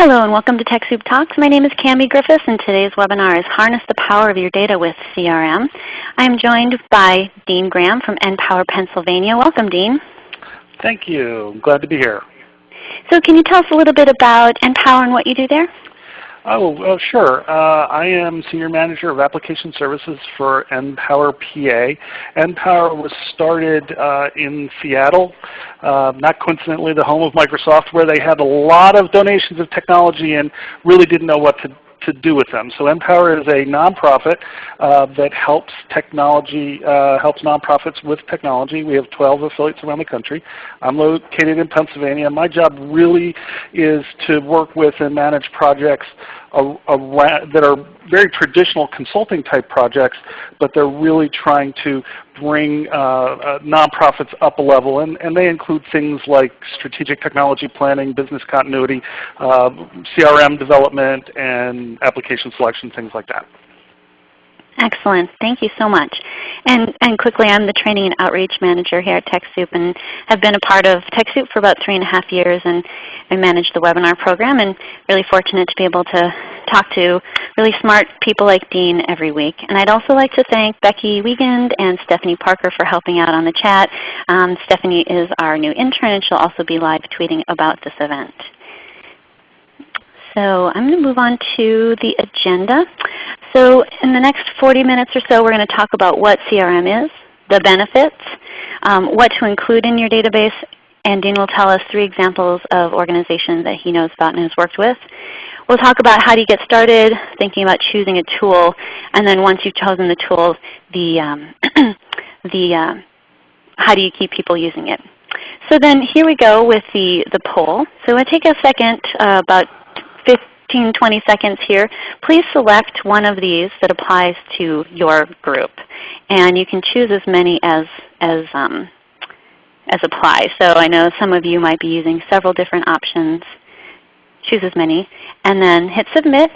Hello and welcome to TechSoup Talks. My name is Cami Griffiths and today's webinar is Harness the Power of Your Data with CRM. I am joined by Dean Graham from NPower Pennsylvania. Welcome Dean. Thank you. glad to be here. So can you tell us a little bit about NPower and what you do there? Oh, sure. Uh, I am Senior Manager of Application Services for NPower PA. NPower was started uh, in Seattle, uh, not coincidentally the home of Microsoft, where they had a lot of donations of technology and really didn't know what to to do with them. So NPower is a nonprofit uh, that helps technology, uh, helps nonprofits with technology. We have 12 affiliates around the country. I'm located in Pennsylvania. My job really is to work with and manage projects that are very traditional consulting type projects, but they're really trying to bring uh, uh, nonprofits up a level. And, and they include things like strategic technology planning, business continuity, uh, CRM development, and application selection, things like that. Excellent. Thank you so much. And, and quickly, I'm the Training and Outreach Manager here at TechSoup and have been a part of TechSoup for about three and a half years and I manage the webinar program and really fortunate to be able to talk to really smart people like Dean every week. And I'd also like to thank Becky Wiegand and Stephanie Parker for helping out on the chat. Um, Stephanie is our new intern and she'll also be live tweeting about this event. So I'm going to move on to the agenda. So in the next 40 minutes or so we're going to talk about what CRM is, the benefits, um, what to include in your database, and Dean will tell us three examples of organizations that he knows about and has worked with. We'll talk about how do you get started, thinking about choosing a tool, and then once you've chosen the tool, the, um, the uh, how do you keep people using it. So then here we go with the, the poll. So I take a second, uh, about 15, 20 seconds here, please select one of these that applies to your group. And you can choose as many as, as, um, as apply. So I know some of you might be using several different options. Choose as many. And then hit Submit.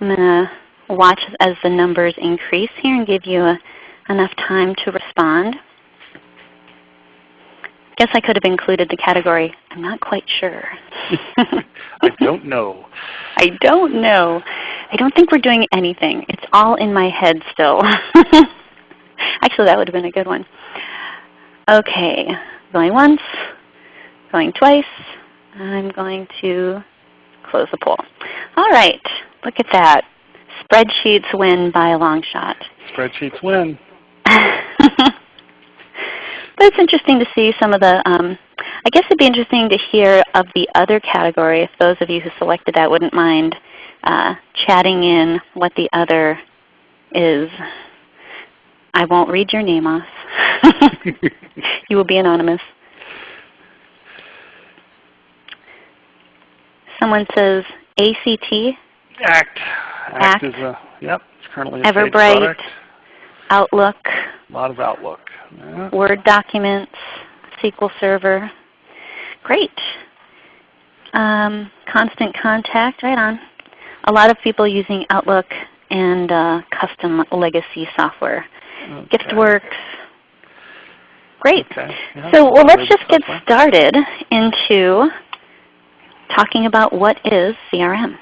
I'm going to watch as the numbers increase here and give you a, enough time to respond guess I could have included the category, I'm not quite sure. I don't know. I don't know. I don't think we're doing anything. It's all in my head still. Actually, that would have been a good one. Okay, going once, going twice. I'm going to close the poll. All right, look at that. Spreadsheets win by a long shot. Spreadsheets win. But it's interesting to see some of the, um, I guess it would be interesting to hear of the other category if those of you who selected that wouldn't mind uh, chatting in what the other is. I won't read your name off. you will be anonymous. Someone says ACT. ACT. ACT, ACT is a, yep, it's currently a Everbright, Outlook. A lot of Outlook. Yeah. Word documents, SQL Server. Great. Um, constant contact, right on. A lot of people using Outlook and uh, custom legacy software. Okay. GiftWorks. Great. Okay. Yeah, so well, let's just get started into talking about what is CRM.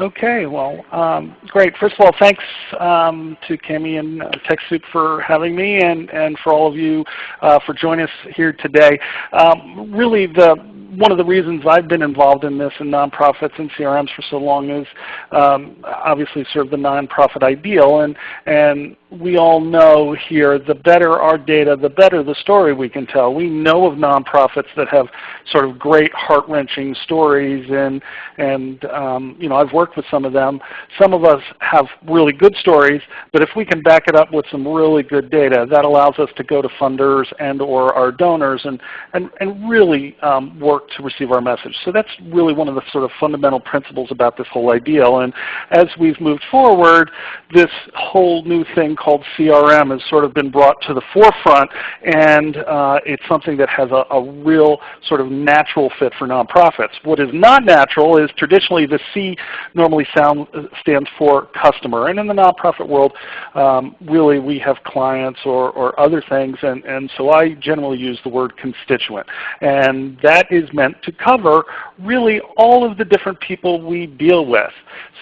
Okay, well, um, great. First of all, thanks um, to Cami and uh, TechSoup for having me and, and for all of you uh, for joining us here today. Um, really, the one of the reasons I've been involved in this in nonprofits and CRMs for so long is um, obviously serve the nonprofit ideal. And, and we all know here the better our data, the better the story we can tell. We know of nonprofits that have sort of great heart-wrenching stories and, and um, you know, I've worked with some of them. Some of us have really good stories, but if we can back it up with some really good data, that allows us to go to funders and or our donors and, and, and really um, work to receive our message. So that's really one of the sort of fundamental principles about this whole ideal. And as we've moved forward, this whole new thing called CRM has sort of been brought to the forefront, and uh, it's something that has a, a real sort of natural fit for nonprofits. What is not natural is traditionally the C normally sound, stands for customer. And in the nonprofit world, um, really we have clients or, or other things, and, and so I generally use the word constituent. And that is meant to cover really all of the different people we deal with.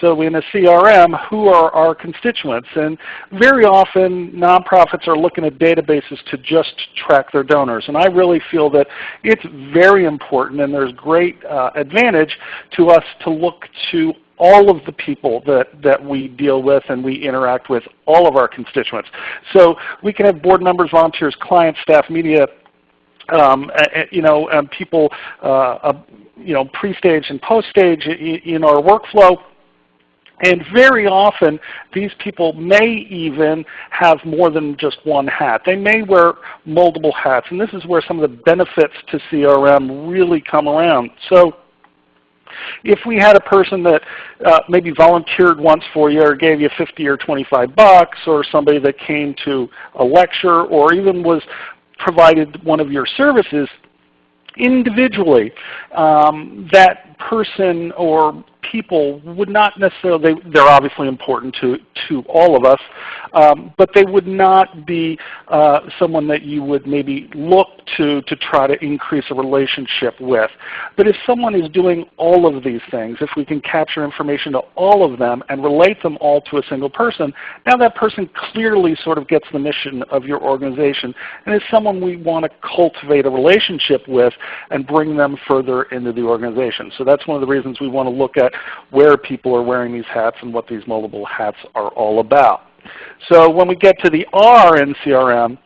So in a CRM, who are our constituents? And very often nonprofits are looking at databases to just track their donors. And I really feel that it's very important and there's great uh, advantage to us to look to all of the people that, that we deal with and we interact with, all of our constituents. So we can have board members, volunteers, clients, staff, media, um, you know, um, people, uh, you know, pre-stage and post-stage in our workflow. And very often these people may even have more than just one hat. They may wear multiple hats, and this is where some of the benefits to CRM really come around. So if we had a person that uh, maybe volunteered once for you or gave you 50 or 25 bucks or somebody that came to a lecture or even was provided one of your services individually, um, that person or people would not necessarily, they're obviously important to, to all of us, um, but they would not be uh, someone that you would maybe look to to try to increase a relationship with. But if someone is doing all of these things, if we can capture information to all of them and relate them all to a single person, now that person clearly sort of gets the mission of your organization and is someone we want to cultivate a relationship with and bring them further into the organization. So that's one of the reasons we want to look at where people are wearing these hats and what these multiple hats are all about. So when we get to the R in CRM,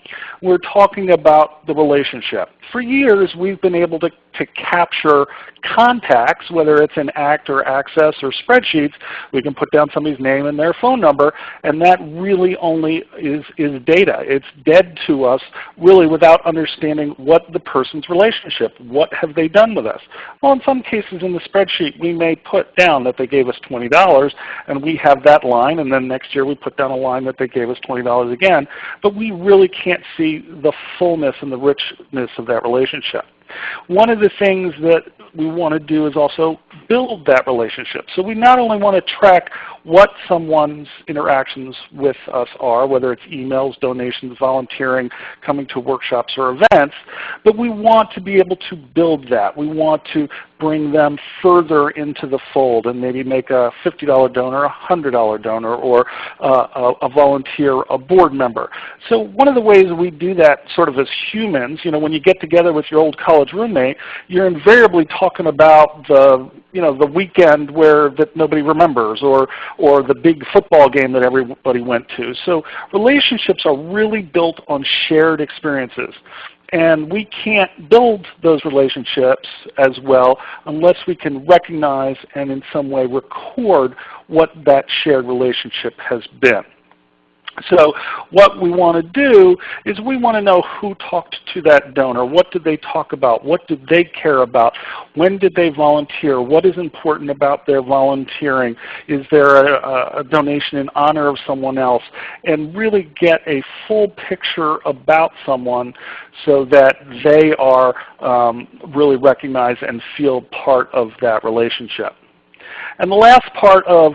we're talking about the relationship. For years, we've been able to, to capture contacts, whether it's in ACT or Access or spreadsheets. We can put down somebody's name and their phone number, and that really only is, is data. It's dead to us really without understanding what the person's relationship, what have they done with us. Well, in some cases in the spreadsheet, we may put down that they gave us $20, and we have that line, and then next year we put down a line that they gave us $20 again, but we really can't see the fullness and the richness of that relationship. One of the things that we want to do is also build that relationship. So we not only want to track what someone's interactions with us are, whether it's emails, donations, volunteering, coming to workshops or events, but we want to be able to build that. We want to bring them further into the fold and maybe make a $50 donor a $100 donor or uh, a, a, volunteer a board member. So one of the ways we do that sort of as humans, you know, when you get together with your old college roommate, you're invariably talking about the you know, the weekend where that nobody remembers or, or the big football game that everybody went to. So relationships are really built on shared experiences. And we can't build those relationships as well unless we can recognize and in some way record what that shared relationship has been. So what we want to do is we want to know who talked to that donor. What did they talk about? What did they care about? When did they volunteer? What is important about their volunteering? Is there a, a donation in honor of someone else? And really get a full picture about someone so that they are um, really recognized and feel part of that relationship. And the last part of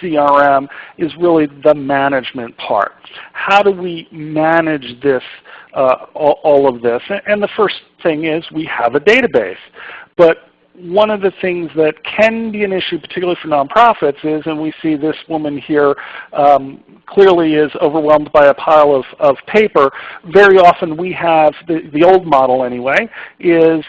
CRM is really the management part. How do we manage this, uh, all, all, of this? And the first thing is we have a database. But one of the things that can be an issue, particularly for nonprofits, is, and we see this woman here um, clearly is overwhelmed by a pile of, of paper. Very often we have, the, the old model anyway, is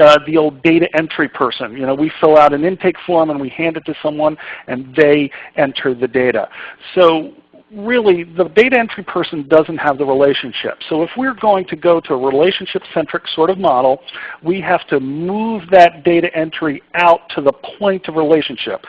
uh, the old data entry person. You know, we fill out an intake form and we hand it to someone and they enter the data. So really the data entry person doesn't have the relationship. So if we're going to go to a relationship-centric sort of model, we have to move that data entry out to the point of relationship.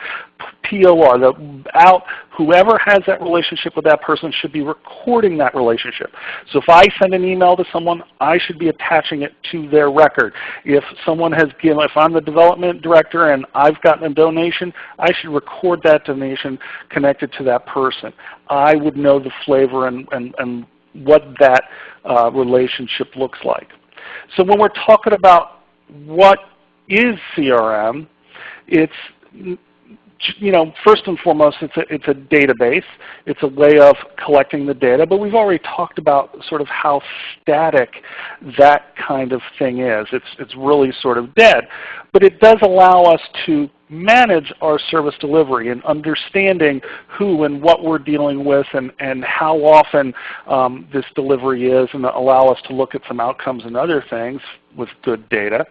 POR, the out, whoever has that relationship with that person should be recording that relationship. So if I send an email to someone, I should be attaching it to their record. If someone has given, if I'm the development director and I've gotten a donation, I should record that donation connected to that person. I would know the flavor and, and, and what that uh, relationship looks like. So when we're talking about what is CRM, it's you know, first and foremost, it's a, it's a database. It's a way of collecting the data, but we've already talked about sort of how static that kind of thing is. It's, it's really sort of dead. But it does allow us to manage our service delivery and understanding who and what we're dealing with and, and how often um, this delivery is and allow us to look at some outcomes and other things with good data.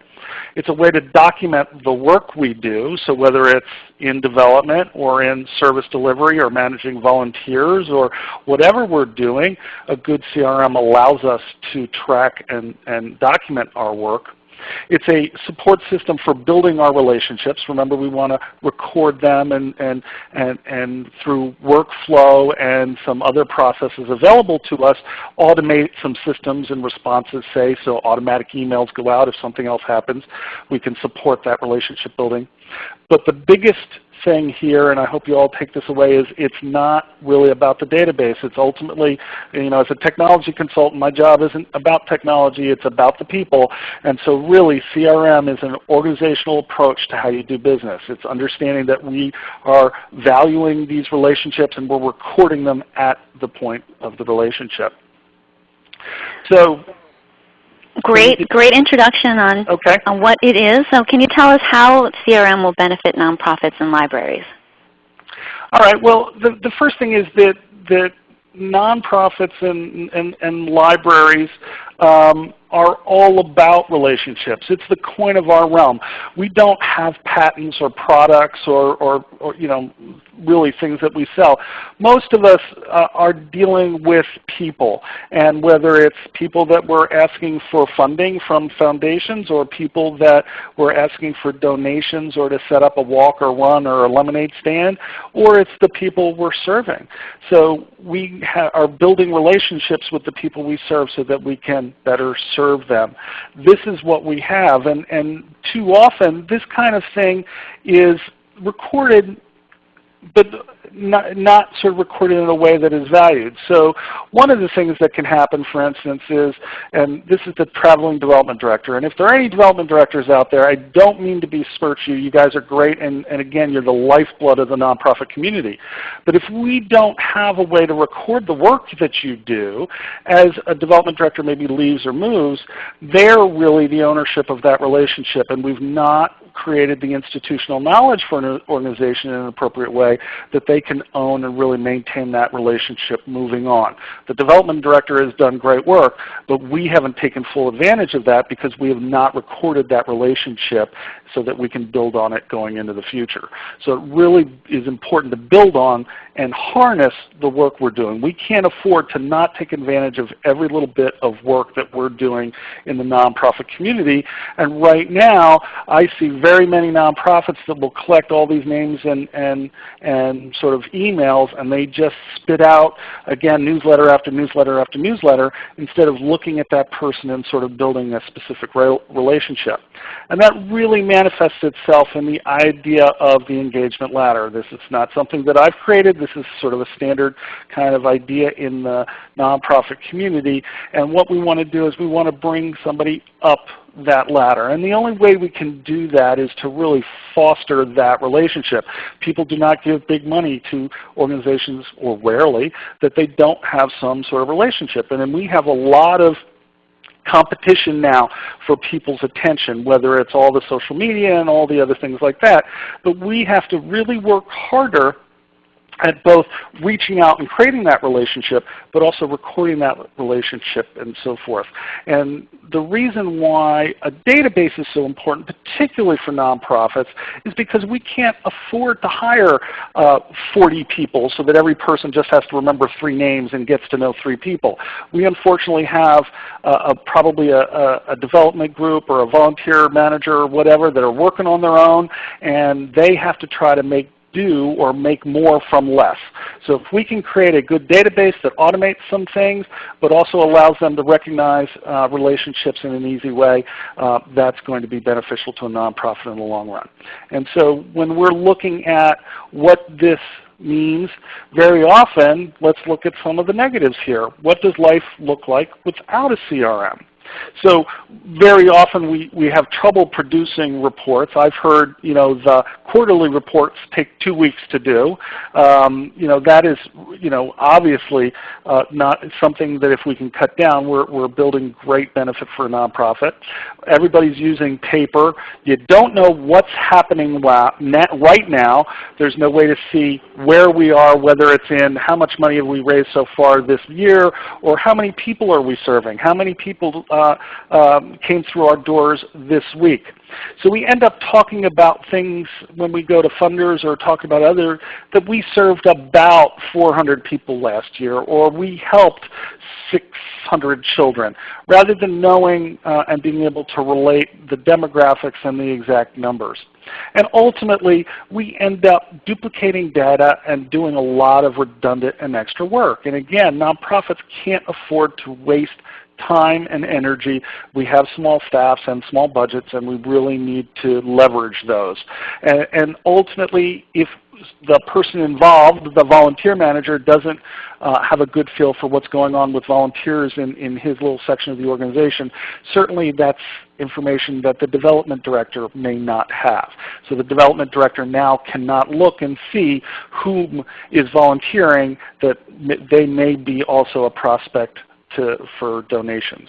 It's a way to document the work we do, so whether it's in development or in service delivery or managing volunteers or whatever we're doing, a good CRM allows us to track and, and document our work. It's a support system for building our relationships. Remember we want to record them and, and, and, and through workflow and some other processes available to us, automate some systems and responses, say, so automatic emails go out if something else happens. We can support that relationship building. But the biggest thing here, and I hope you all take this away, is it's not really about the database. It's ultimately, you know, as a technology consultant, my job isn't about technology, it's about the people. And so really CRM is an organizational approach to how you do business. It's understanding that we are valuing these relationships and we're recording them at the point of the relationship. So Great, great introduction on, okay. on what it is. So can you tell us how CRM will benefit nonprofits and libraries? All right. Well, the, the first thing is that, that nonprofits and, and, and libraries um, are all about relationships. It's the coin of our realm. We don't have patents or products or, or, or you know, really things that we sell. Most of us uh, are dealing with people, and whether it's people that we're asking for funding from foundations or people that we're asking for donations or to set up a walk or run or a lemonade stand, or it's the people we're serving. So we are building relationships with the people we serve so that we can better serve them. This is what we have, and, and too often this kind of thing is recorded but not, not sort of recorded in a way that is valued. So one of the things that can happen, for instance, is, and this is the traveling development director, and if there are any development directors out there, I don't mean to besmirch you. You guys are great, and, and again, you're the lifeblood of the nonprofit community. But if we don't have a way to record the work that you do, as a development director maybe leaves or moves, they're really the ownership of that relationship, and we've not created the institutional knowledge for an organization in an appropriate way that they can own and really maintain that relationship moving on. The development director has done great work, but we haven't taken full advantage of that because we have not recorded that relationship so that we can build on it going into the future. So it really is important to build on and harness the work we're doing. We can't afford to not take advantage of every little bit of work that we're doing in the nonprofit community. And right now, I see very many nonprofits that will collect all these names and, and, and sort of emails, and they just spit out, again, newsletter after newsletter after newsletter, instead of looking at that person and sort of building a specific relationship. And that really manifests itself in the idea of the engagement ladder. This is not something that I've created. This is sort of a standard kind of idea in the nonprofit community. And what we want to do is we want to bring somebody up that ladder. And the only way we can do that is to really foster that relationship. People do not give big money to organizations, or rarely, that they don't have some sort of relationship. And then we have a lot of competition now for people's attention, whether it's all the social media and all the other things like that. But we have to really work harder at both reaching out and creating that relationship, but also recording that relationship and so forth. And the reason why a database is so important, particularly for nonprofits, is because we can't afford to hire uh, 40 people so that every person just has to remember three names and gets to know three people. We unfortunately have uh, a, probably a, a, a development group or a volunteer manager or whatever that are working on their own, and they have to try to make do or make more from less. So if we can create a good database that automates some things, but also allows them to recognize uh, relationships in an easy way, uh, that's going to be beneficial to a nonprofit in the long run. And so when we're looking at what this means, very often, let's look at some of the negatives here. What does life look like without a CRM? So very often we, we have trouble producing reports. I've heard you know, the quarterly reports take two weeks to do. Um, you know, that is you know, obviously uh, not something that if we can cut down, we're, we're building great benefit for a nonprofit. Everybody's using paper. You don't know what's happening right now. There's no way to see where we are, whether it's in how much money have we raised so far this year, or how many people are we serving, how many people um, came through our doors this week. So we end up talking about things when we go to funders or talk about other, that we served about 400 people last year, or we helped 600 children, rather than knowing uh, and being able to relate the demographics and the exact numbers. And ultimately, we end up duplicating data and doing a lot of redundant and extra work. And again, nonprofits can't afford to waste time and energy. We have small staffs and small budgets and we really need to leverage those. And, and ultimately, if the person involved, the volunteer manager, doesn't uh, have a good feel for what's going on with volunteers in, in his little section of the organization, certainly that's information that the development director may not have. So the development director now cannot look and see whom is volunteering that they may be also a prospect to, for donations.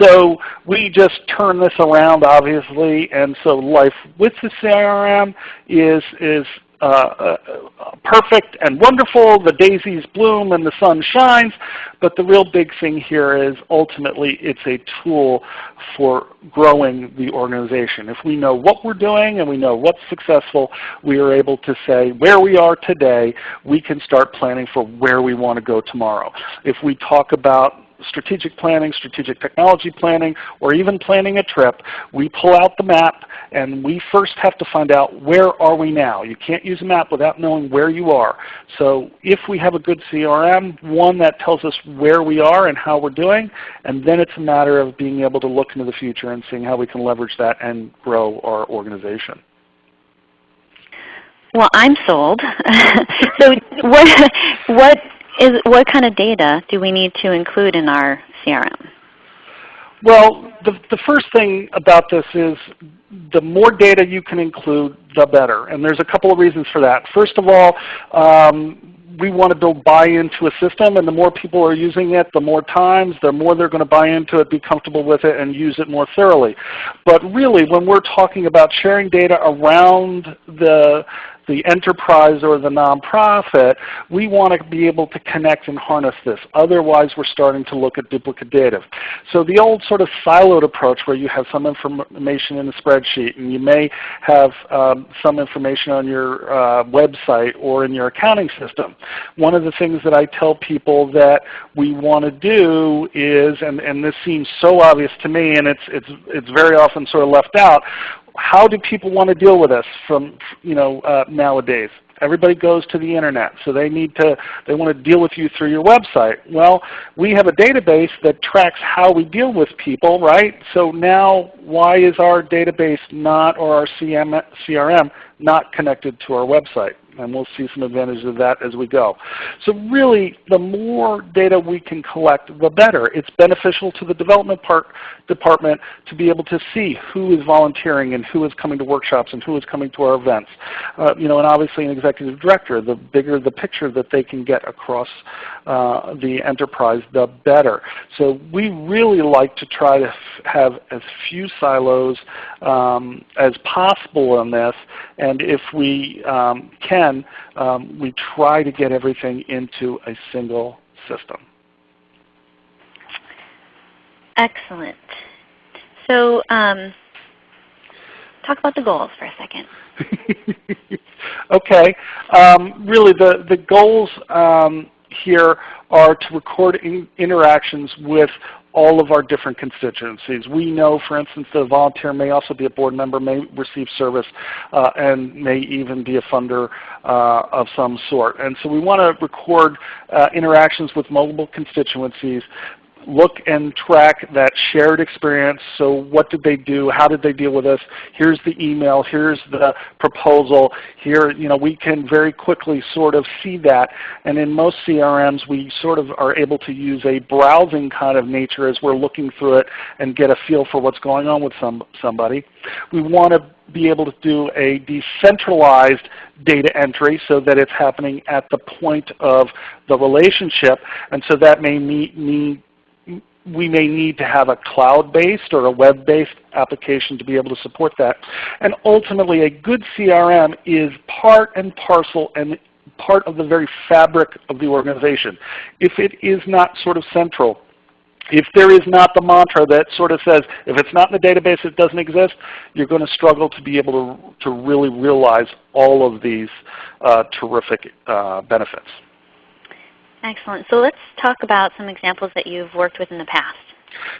So we just turn this around obviously, and so life with the CRM is, is uh, uh, perfect and wonderful, the daisies bloom and the sun shines, but the real big thing here is ultimately it's a tool for growing the organization. If we know what we're doing and we know what's successful, we are able to say where we are today, we can start planning for where we want to go tomorrow. If we talk about strategic planning, strategic technology planning, or even planning a trip, we pull out the map and we first have to find out where are we now. You can't use a map without knowing where you are. So if we have a good CRM, one that tells us where we are and how we're doing, and then it's a matter of being able to look into the future and seeing how we can leverage that and grow our organization. Well, I'm sold. so what, what is, what kind of data do we need to include in our CRM? Well, the, the first thing about this is the more data you can include, the better. And there's a couple of reasons for that. First of all, um, we want to build buy-in to a system, and the more people are using it, the more times, the more they're going to buy into it, be comfortable with it, and use it more thoroughly. But really, when we're talking about sharing data around the the enterprise or the nonprofit, we want to be able to connect and harness this. Otherwise, we're starting to look at duplicative. So the old sort of siloed approach where you have some information in a spreadsheet and you may have um, some information on your uh, website or in your accounting system. One of the things that I tell people that we want to do is, and, and this seems so obvious to me and it's, it's, it's very often sort of left out, how do people want to deal with us from you know uh, nowadays? Everybody goes to the internet, so they need to they want to deal with you through your website. Well, we have a database that tracks how we deal with people, right? So now, why is our database not or our CM, CRM not connected to our website? and we'll see some advantages of that as we go. So really, the more data we can collect, the better. It's beneficial to the development part, department to be able to see who is volunteering and who is coming to workshops and who is coming to our events. Uh, you know, and obviously an executive director, the bigger the picture that they can get across uh, the enterprise, the better. So we really like to try to have as few silos um, as possible in this, and if we um, can, um, we try to get everything into a single system. Excellent. So um, talk about the goals for a second. okay. Um, really the, the goals um, here are to record in interactions with all of our different constituencies. We know, for instance, that a volunteer may also be a board member, may receive service, uh, and may even be a funder uh, of some sort. And so we want to record uh, interactions with multiple constituencies look and track that shared experience. So what did they do? How did they deal with this? Here's the email. Here's the proposal. Here, you know, we can very quickly sort of see that. And in most CRMs, we sort of are able to use a browsing kind of nature as we're looking through it and get a feel for what's going on with some, somebody. We want to be able to do a decentralized data entry so that it's happening at the point of the relationship. And so that may mean we may need to have a cloud-based or a web-based application to be able to support that. And ultimately a good CRM is part and parcel and part of the very fabric of the organization. If it is not sort of central, if there is not the mantra that sort of says, if it's not in the database, it doesn't exist, you're going to struggle to be able to, to really realize all of these uh, terrific uh, benefits. Excellent. So let's talk about some examples that you've worked with in the past.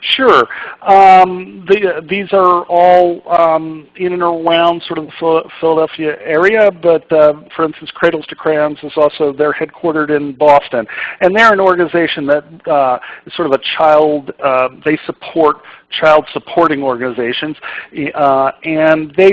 Sure. Um, the, these are all um, in and around sort of the Philadelphia area, but uh, for instance, Cradles to Crayons is also, they're headquartered in Boston. And they're an organization that uh, is sort of a child, uh, they support child supporting organizations. Uh, and they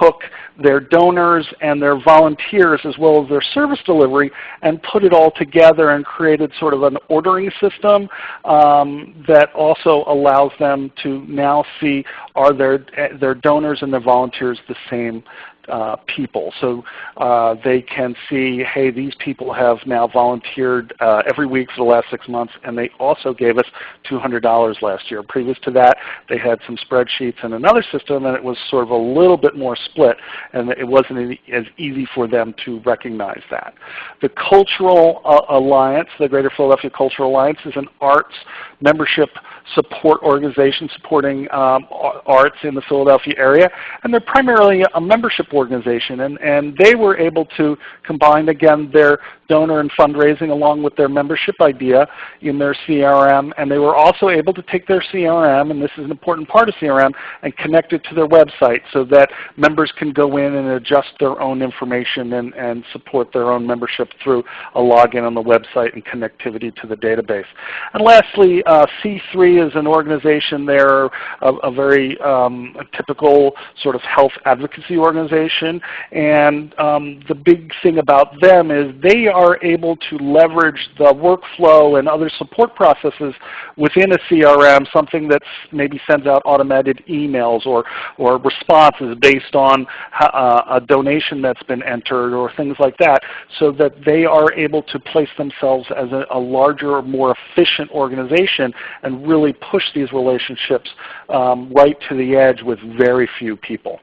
took their donors and their volunteers as well as their service delivery and put it all together and created sort of an ordering system um, that also allows them to now see are their, their donors and their volunteers the same uh, people. So uh, they can see, hey, these people have now volunteered uh, every week for the last six months, and they also gave us $200 last year. Previous to that, they had some spreadsheets and another system, and it was sort of a little bit more split, and it wasn't as easy for them to recognize that. The Cultural uh, Alliance, the Greater Philadelphia Cultural Alliance, is an arts membership support organization supporting um, arts in the Philadelphia area. And they're primarily a membership organization. And, and they were able to combine, again, their donor and fundraising along with their membership idea in their CRM. And they were also able to take their CRM, and this is an important part of CRM, and connect it to their website so that members can go in and adjust their own information and, and support their own membership through a login on the website and connectivity to the database. And lastly, uh, C3 is an organization. They're a, a very um, a typical sort of health advocacy organization. And um, the big thing about them is they are are able to leverage the workflow and other support processes within a CRM, something that maybe sends out automated emails or, or responses based on uh, a donation that's been entered or things like that, so that they are able to place themselves as a, a larger, more efficient organization and really push these relationships um, right to the edge with very few people.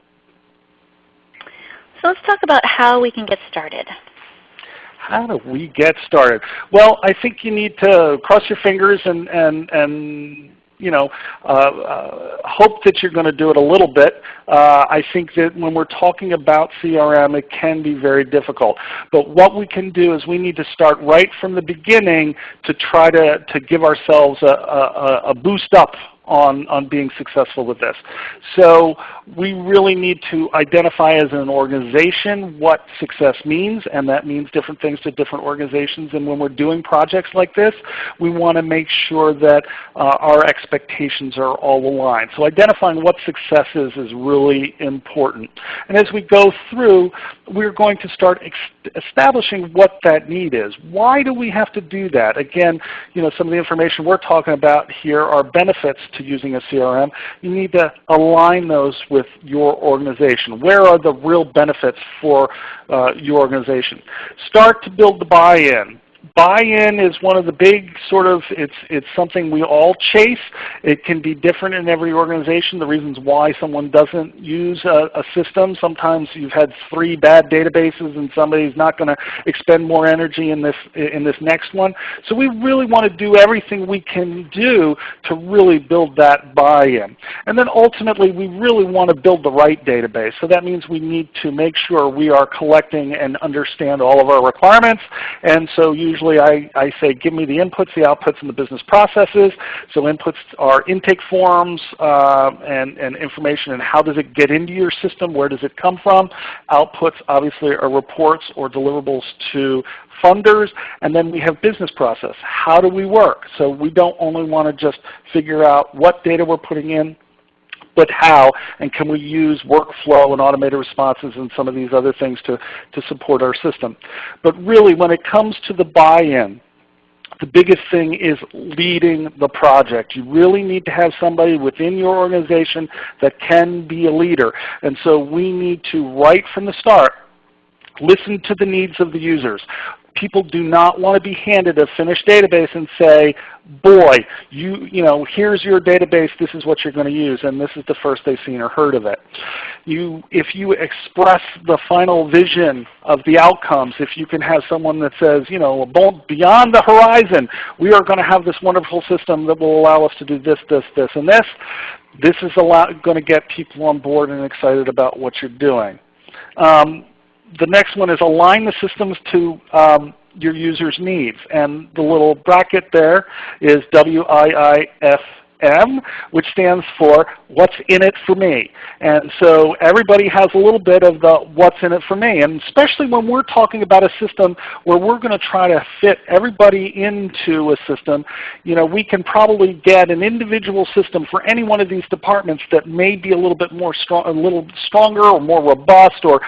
So let's talk about how we can get started how do we get started? Well, I think you need to cross your fingers and, and, and you know, uh, uh, hope that you're going to do it a little bit. Uh, I think that when we're talking about CRM, it can be very difficult. But what we can do is we need to start right from the beginning to try to, to give ourselves a, a, a boost up on, on being successful with this. So we really need to identify as an organization what success means, and that means different things to different organizations. And when we're doing projects like this, we want to make sure that uh, our expectations are all aligned. So identifying what success is is really important. And as we go through, we're going to start establishing what that need is. Why do we have to do that? Again, you know, some of the information we're talking about here are benefits to using a CRM. You need to align those with your organization. Where are the real benefits for uh, your organization? Start to build the buy-in buy-in is one of the big sort of, it's, it's something we all chase. It can be different in every organization, the reasons why someone doesn't use a, a system. Sometimes you've had three bad databases and somebody's not going to expend more energy in this, in this next one. So we really want to do everything we can do to really build that buy-in. And then ultimately we really want to build the right database. So that means we need to make sure we are collecting and understand all of our requirements. And so you usually I, I say give me the inputs, the outputs, and the business processes. So inputs are intake forms uh, and, and information and how does it get into your system, where does it come from. Outputs obviously are reports or deliverables to funders, and then we have business process. How do we work? So we don't only want to just figure out what data we're putting in, but how, and can we use workflow and automated responses and some of these other things to, to support our system. But really when it comes to the buy-in, the biggest thing is leading the project. You really need to have somebody within your organization that can be a leader. And so we need to, right from the start, listen to the needs of the users people do not want to be handed a finished database and say, boy, you, you know, here's your database, this is what you're going to use, and this is the first they've seen or heard of it. You, if you express the final vision of the outcomes, if you can have someone that says, you know, beyond the horizon, we are going to have this wonderful system that will allow us to do this, this, this, and this, this is going to get people on board and excited about what you're doing. Um, the next one is align the systems to um, your user's needs. And the little bracket there is WIIF M, which stands for what's in it for me. And so everybody has a little bit of the what's in it for me. And especially when we're talking about a system where we're going to try to fit everybody into a system, you know, we can probably get an individual system for any one of these departments that may be a little bit more strong, a little stronger or more robust or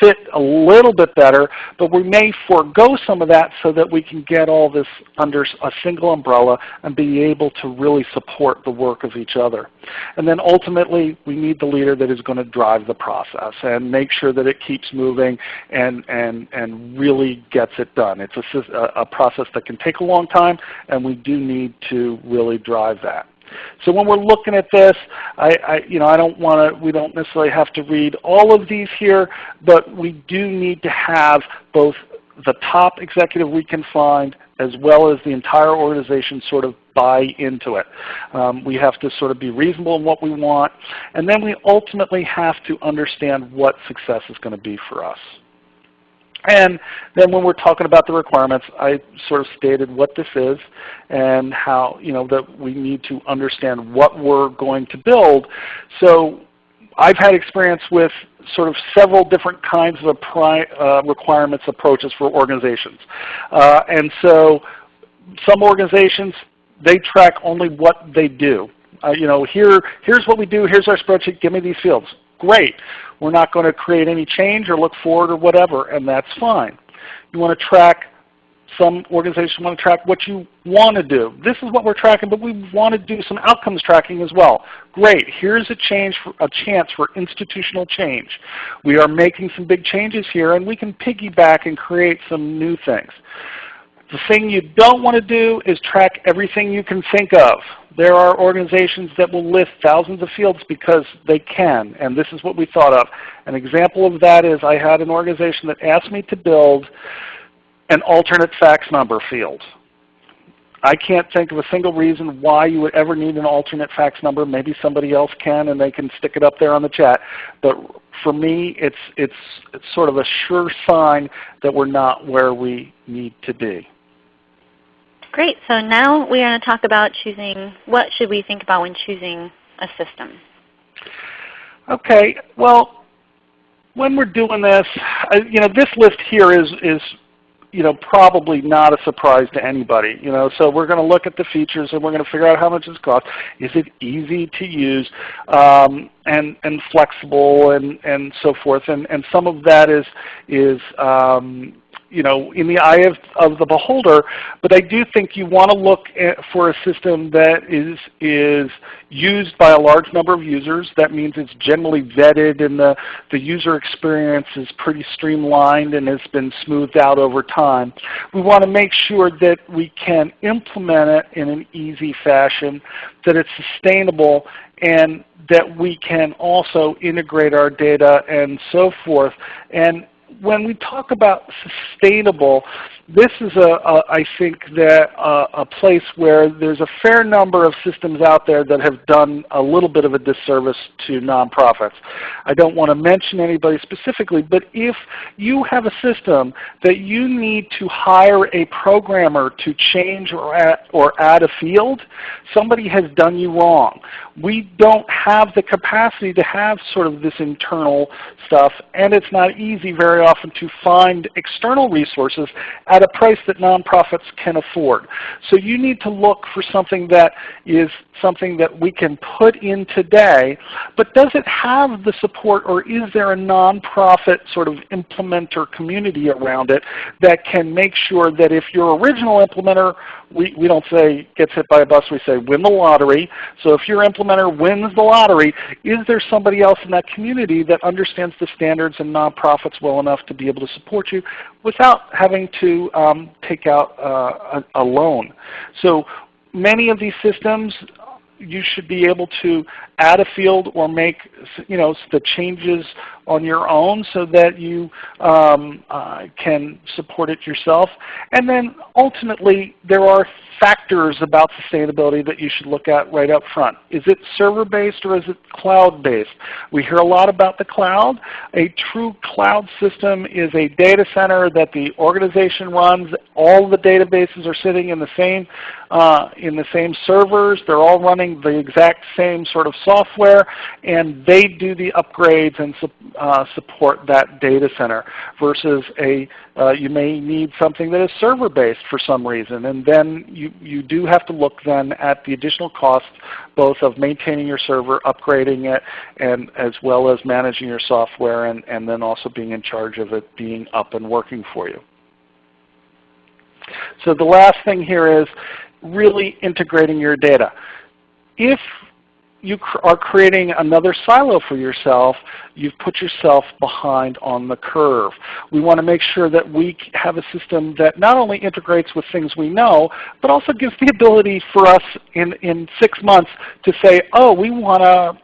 fit a little bit better, but we may forego some of that so that we can get all this under a single umbrella and be able to really support the work of each other. And then ultimately, we need the leader that is going to drive the process and make sure that it keeps moving and, and, and really gets it done. It's a, a process that can take a long time, and we do need to really drive that. So when we're looking at this, I, I, you know, I don't want to, we don't necessarily have to read all of these here, but we do need to have both the top executive we can find as well as the entire organization sort of buy into it. Um, we have to sort of be reasonable in what we want, and then we ultimately have to understand what success is going to be for us. And then when we're talking about the requirements, I sort of stated what this is and how, you know, that we need to understand what we're going to build. So I've had experience with sort of several different kinds of uh, requirements approaches for organizations. Uh, and so some organizations, they track only what they do. Uh, you know, here, here's what we do, here's our spreadsheet, give me these fields. Great. We're not going to create any change or look forward or whatever, and that's fine. You want to track some organizations want to track what you want to do. This is what we're tracking, but we want to do some outcomes tracking as well. Great. Here's a, change for, a chance for institutional change. We are making some big changes here, and we can piggyback and create some new things. The thing you don't want to do is track everything you can think of. There are organizations that will list thousands of fields because they can, and this is what we thought of. An example of that is I had an organization that asked me to build an alternate fax number field. I can't think of a single reason why you would ever need an alternate fax number. Maybe somebody else can and they can stick it up there on the chat. But for me, it's, it's, it's sort of a sure sign that we're not where we need to be. Great. So now we are going to talk about choosing, what should we think about when choosing a system? Okay. Well, when we're doing this, you know, this list here is, is you know, probably not a surprise to anybody. You know, so we're going to look at the features and we're going to figure out how much it costs. Is it easy to use um, and and flexible and and so forth? And and some of that is is um, you know, in the eye of, of the beholder, but I do think you want to look at, for a system that is, is used by a large number of users. That means it's generally vetted and the, the user experience is pretty streamlined and has been smoothed out over time. We want to make sure that we can implement it in an easy fashion, that it's sustainable, and that we can also integrate our data and so forth. And when we talk about sustainable, this is a, a I think that uh, a place where there's a fair number of systems out there that have done a little bit of a disservice to nonprofits. I don't want to mention anybody specifically, but if you have a system that you need to hire a programmer to change or add, or add a field, somebody has done you wrong. We don't have the capacity to have sort of this internal stuff, and it's not easy very often to find external resources at a price that nonprofits can afford. So you need to look for something that is something that we can put in today, but does it have the support or is there a nonprofit sort of implementer community around it that can make sure that if your original implementer, we, we don't say gets hit by a bus, we say win the lottery. So if your implementer wins the lottery, is there somebody else in that community that understands the standards and nonprofits well enough to be able to support you without having to um, take out uh, a, a loan? So many of these systems you should be able to add a field or make you know the changes on your own so that you um, uh, can support it yourself. And then ultimately there are factors about sustainability that you should look at right up front. Is it server-based or is it cloud-based? We hear a lot about the cloud. A true cloud system is a data center that the organization runs. All the databases are sitting in the same uh, in the same servers. They're all running the exact same sort of software, and they do the upgrades and uh, support that data center. Versus a uh, you may need something that is server-based for some reason, and then you you do have to look then at the additional costs both of maintaining your server, upgrading it, and as well as managing your software, and and then also being in charge of it being up and working for you. So the last thing here is really integrating your data. If you are creating another silo for yourself, you've put yourself behind on the curve. We want to make sure that we have a system that not only integrates with things we know, but also gives the ability for us in, in six months to say, oh, we want to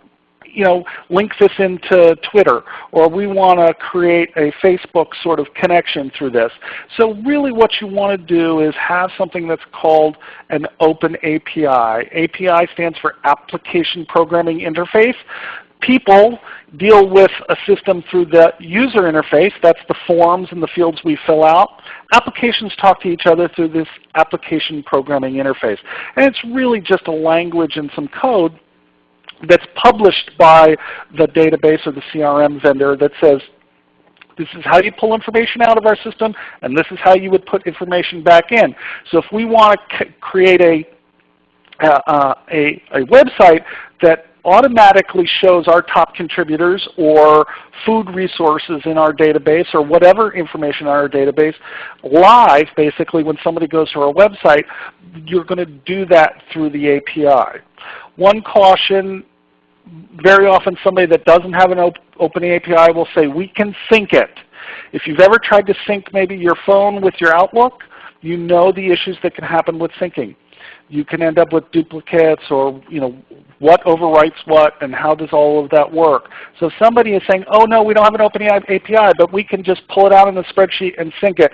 you know, link this into Twitter, or we want to create a Facebook sort of connection through this. So really what you want to do is have something that's called an open API. API stands for Application Programming Interface. People deal with a system through the user interface, that's the forms and the fields we fill out. Applications talk to each other through this application programming interface. And it's really just a language and some code that's published by the database or the CRM vendor that says, this is how you pull information out of our system, and this is how you would put information back in. So if we want to create a, uh, uh, a, a website that automatically shows our top contributors or food resources in our database or whatever information in our database live basically when somebody goes to our website, you're going to do that through the API. One caution, very often somebody that doesn't have an op open API will say, we can sync it. If you've ever tried to sync maybe your phone with your Outlook, you know the issues that can happen with syncing. You can end up with duplicates or you know what overwrites what and how does all of that work. So somebody is saying, oh no, we don't have an open API, but we can just pull it out in the spreadsheet and sync it,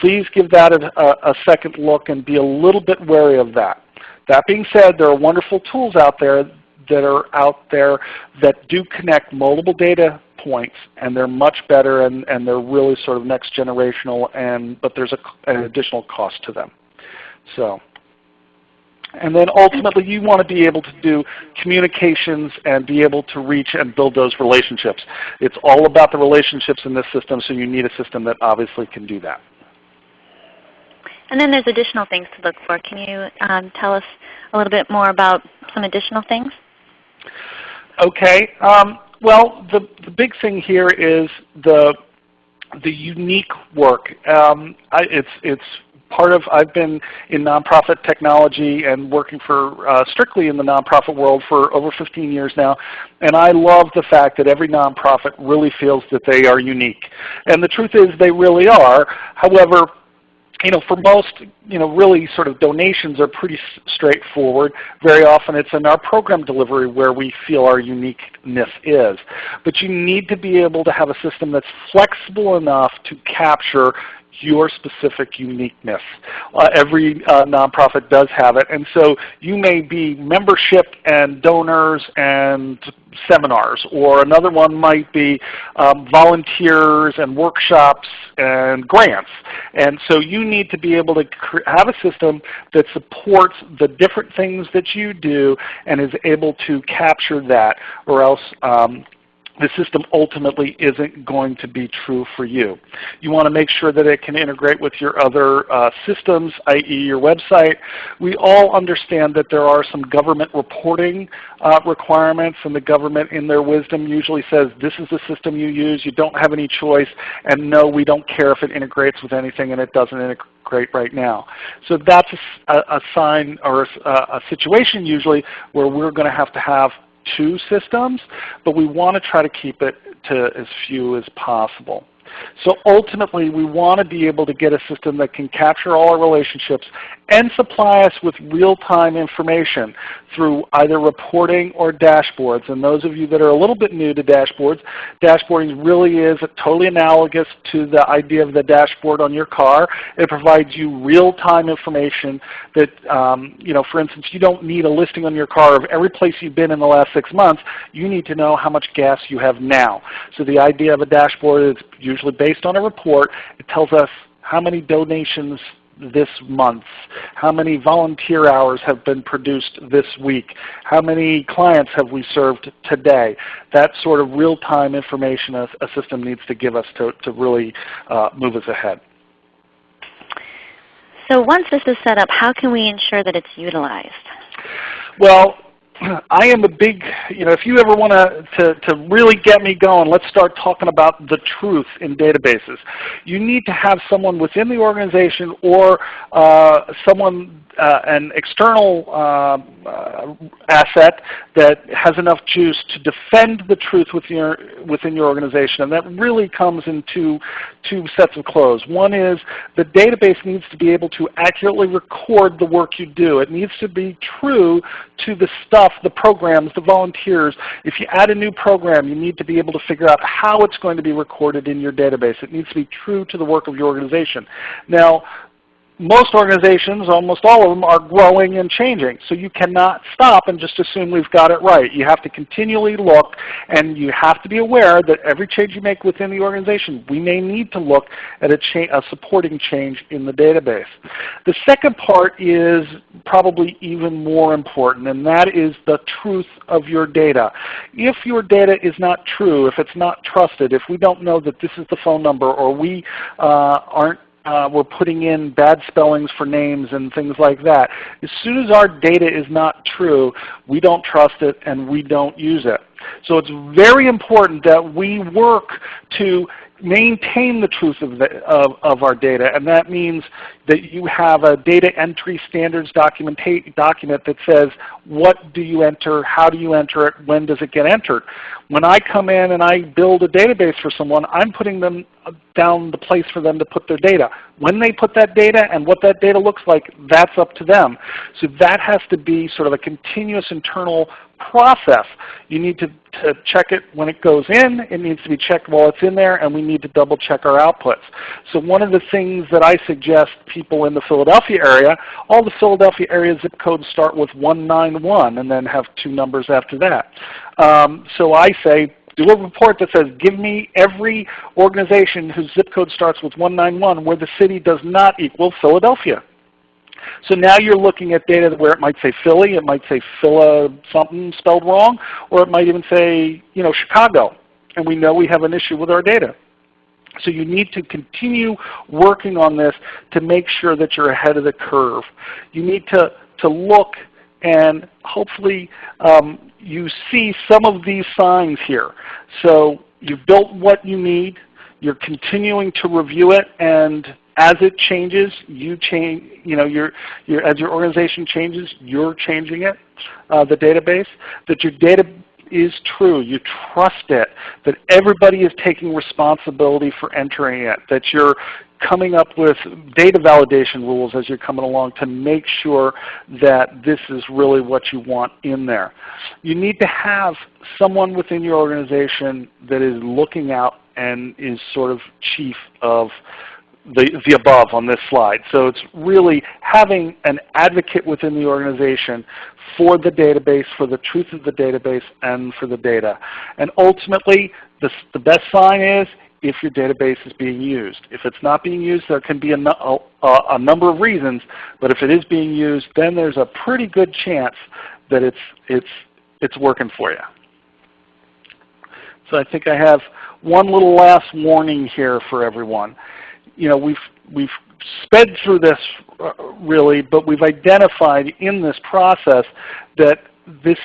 please give that a, a second look and be a little bit wary of that. That being said, there are wonderful tools out there that are out there that do connect multiple data points and they're much better and, and they're really sort of next generational and but there's a, an additional cost to them. So and then ultimately you want to be able to do communications and be able to reach and build those relationships. It's all about the relationships in this system so you need a system that obviously can do that. And then there's additional things to look for. Can you um, tell us a little bit more about some additional things? Okay. Um, well, the, the big thing here is the the unique work. Um, I, it's it's part of I've been in nonprofit technology and working for uh, strictly in the nonprofit world for over 15 years now, and I love the fact that every nonprofit really feels that they are unique. And the truth is they really are. However, you know, for most, you know, really sort of donations are pretty straightforward. Very often it's in our program delivery where we feel our uniqueness is. But you need to be able to have a system that's flexible enough to capture your specific uniqueness. Uh, every uh, nonprofit does have it. And so you may be membership and donors and seminars, or another one might be um, volunteers and workshops and grants. And so you need to be able to have a system that supports the different things that you do and is able to capture that, or else um, the system ultimately isn't going to be true for you. You want to make sure that it can integrate with your other uh, systems, i.e. your website. We all understand that there are some government reporting uh, requirements and the government in their wisdom usually says this is the system you use, you don't have any choice, and no, we don't care if it integrates with anything and it doesn't integrate right now. So that's a, a sign or a, a situation usually where we're going to have to have two systems, but we want to try to keep it to as few as possible. So ultimately, we want to be able to get a system that can capture all our relationships and supply us with real-time information through either reporting or dashboards. And those of you that are a little bit new to dashboards, dashboarding really is totally analogous to the idea of the dashboard on your car. It provides you real-time information that, um, you know, for instance, you don't need a listing on your car of every place you've been in the last six months. You need to know how much gas you have now. So the idea of a dashboard is usually based on a report. It tells us how many donations this month? How many volunteer hours have been produced this week? How many clients have we served today? That sort of real-time information a, a, system needs to give us to, to really uh, move us ahead. So once this is set up, how can we ensure that it's utilized? Well, I am a big, you know, if you ever want to, to really get me going, let's start talking about the truth in databases. You need to have someone within the organization or uh, someone uh, an external uh, uh, asset that has enough juice to defend the truth within your, within your organization. And that really comes in two, two sets of clothes. One is the database needs to be able to accurately record the work you do. It needs to be true to the stuff, the programs, the volunteers. If you add a new program, you need to be able to figure out how it's going to be recorded in your database. It needs to be true to the work of your organization. Now, most organizations, almost all of them, are growing and changing. So you cannot stop and just assume we've got it right. You have to continually look and you have to be aware that every change you make within the organization, we may need to look at a, a supporting change in the database. The second part is probably even more important and that is the truth of your data. If your data is not true, if it's not trusted, if we don't know that this is the phone number or we uh, aren't uh, we're putting in bad spellings for names and things like that. As soon as our data is not true, we don't trust it and we don't use it. So it's very important that we work to maintain the truth of, the, of, of, our data. And that means that you have a data entry standards document that says what do you enter, how do you enter it, when does it get entered. When I come in and I build a database for someone, I'm putting them down the place for them to put their data. When they put that data and what that data looks like, that's up to them. So that has to be sort of a continuous internal process. You need to, to check it when it goes in. It needs to be checked while it's in there, and we need to double check our outputs. So one of the things that I suggest people in the Philadelphia area, all the Philadelphia area zip codes start with 191 and then have two numbers after that. Um, so I say do a report that says, give me every organization whose zip code starts with 191 where the city does not equal Philadelphia. So now you're looking at data where it might say Philly, it might say Phila something spelled wrong, or it might even say you know, Chicago. And we know we have an issue with our data. So you need to continue working on this to make sure that you're ahead of the curve. You need to, to look and hopefully um, you see some of these signs here. So you've built what you need. You're continuing to review it, and as it changes, you change. You know, your, your as your organization changes, you're changing it, uh, the database. That your data is true. You trust it, that everybody is taking responsibility for entering it, that you're coming up with data validation rules as you're coming along to make sure that this is really what you want in there. You need to have someone within your organization that is looking out and is sort of chief of the, the above on this slide. So it's really having an advocate within the organization for the database, for the truth of the database, and for the data. And ultimately, the, the best sign is if your database is being used. If it's not being used, there can be a, a, a, number of reasons, but if it is being used, then there's a pretty good chance that it's, it's, it's working for you. So I think I have one little last warning here for everyone. You know, we've, we've sped through this uh, really, but we've identified in this process that this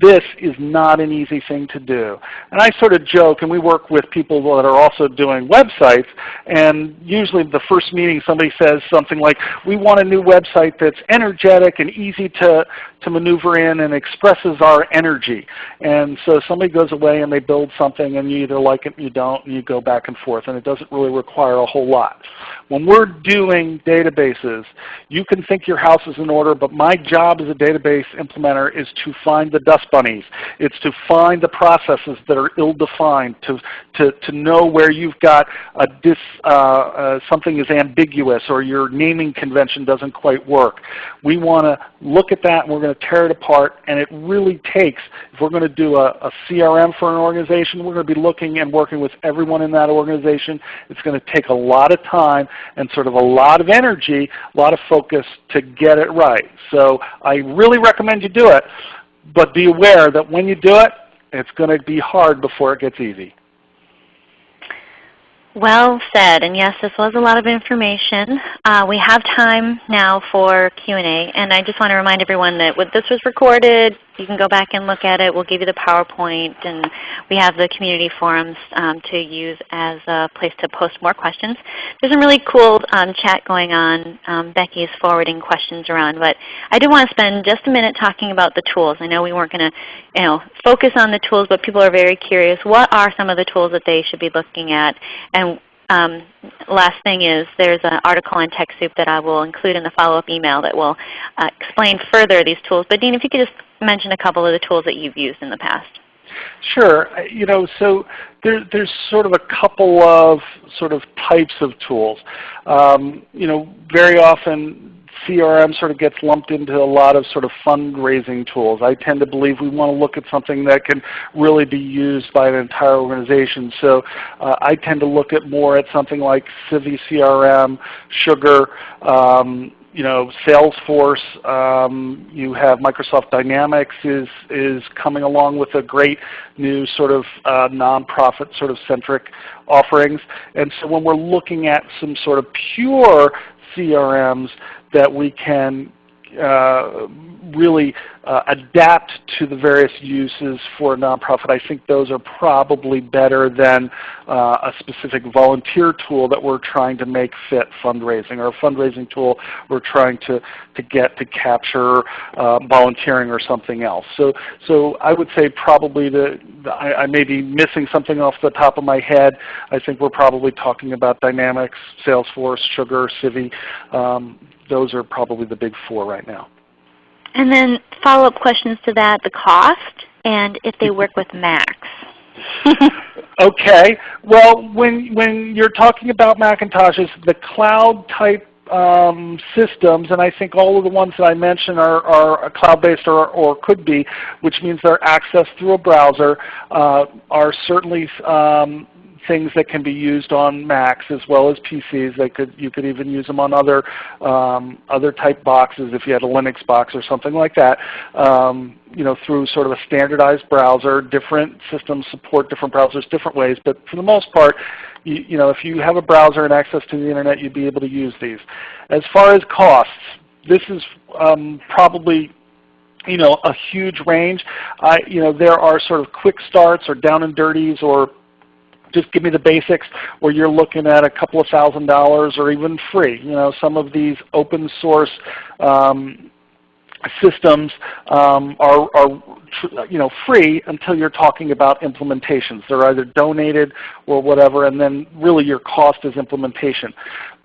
this is not an easy thing to do. And I sort of joke, and we work with people that are also doing websites, and usually the first meeting somebody says something like, we want a new website that's energetic and easy to, to maneuver in and expresses our energy. And so somebody goes away and they build something and you either like it you don't, and you go back and forth, and it doesn't really require a whole lot. When we're doing databases, you can think your house is in order, but my job as a database implementer is to find the dust bunnies. It's to find the processes that are ill-defined, to, to, to know where you've got a dis, uh, uh, something is ambiguous or your naming convention doesn't quite work. We want to look at that and we're going to tear it apart. And it really takes, if we're going to do a, a CRM for an organization, we're going to be looking and working with everyone in that organization. It's going to take a lot of time and sort of a lot of energy, a lot of focus to get it right. So I really recommend you do it, but be aware that when you do it, it's going to be hard before it gets easy. Well said. And yes, this was a lot of information. Uh, we have time now for Q&A. And I just want to remind everyone that this was recorded. You can go back and look at it. We'll give you the PowerPoint. And we have the community forums um, to use as a place to post more questions. There's some really cool um, chat going on. Um, Becky is forwarding questions around. But I do want to spend just a minute talking about the tools. I know we weren't going to you know, focus on the tools, but people are very curious. What are some of the tools that they should be looking at? And um, last thing is there's an article on TechSoup that I will include in the follow-up email that will uh, explain further these tools. But Dean, if you could just mention a couple of the tools that you've used in the past. Sure. You know, so there, there's sort of a couple of sort of types of tools. Um, you know, very often CRM sort of gets lumped into a lot of sort of fundraising tools. I tend to believe we want to look at something that can really be used by an entire organization. So uh, I tend to look at more at something like Civi CRM, Sugar, um, you know, Salesforce, um, you have Microsoft Dynamics is, is coming along with a great new sort of uh, nonprofit sort of centric offerings. And so when we're looking at some sort of pure CRMs, that we can really uh, adapt to the various uses for a nonprofit. I think those are probably better than uh, a specific volunteer tool that we're trying to make fit fundraising or a fundraising tool we're trying to, to get to capture uh, volunteering or something else. So, so I would say probably the, the I, I, may be missing something off the top of my head. I think we're probably talking about Dynamics, Salesforce, Sugar, Civi. Um, those are probably the big four right now. And then follow-up questions to that, the cost and if they work with Macs. okay. Well, when, when you're talking about Macintoshes, the cloud type um, systems, and I think all of the ones that I mentioned are, are cloud-based or, or could be, which means they're accessed through a browser, uh, are certainly um, things that can be used on Macs as well as PCs. They could, you could even use them on other, um, other type boxes if you had a Linux box or something like that. Um, you know, through sort of a standardized browser. Different systems support different browsers different ways, but for the most part, you, you know, if you have a browser and access to the Internet, you'd be able to use these. As far as costs, this is um, probably you know, a huge range. I, you know, there are sort of quick starts or down and dirties or just give me the basics where you're looking at a couple of thousand dollars or even free. You know, some of these open source um, systems um, are, are you know, free until you're talking about implementations. They're either donated or whatever, and then really your cost is implementation.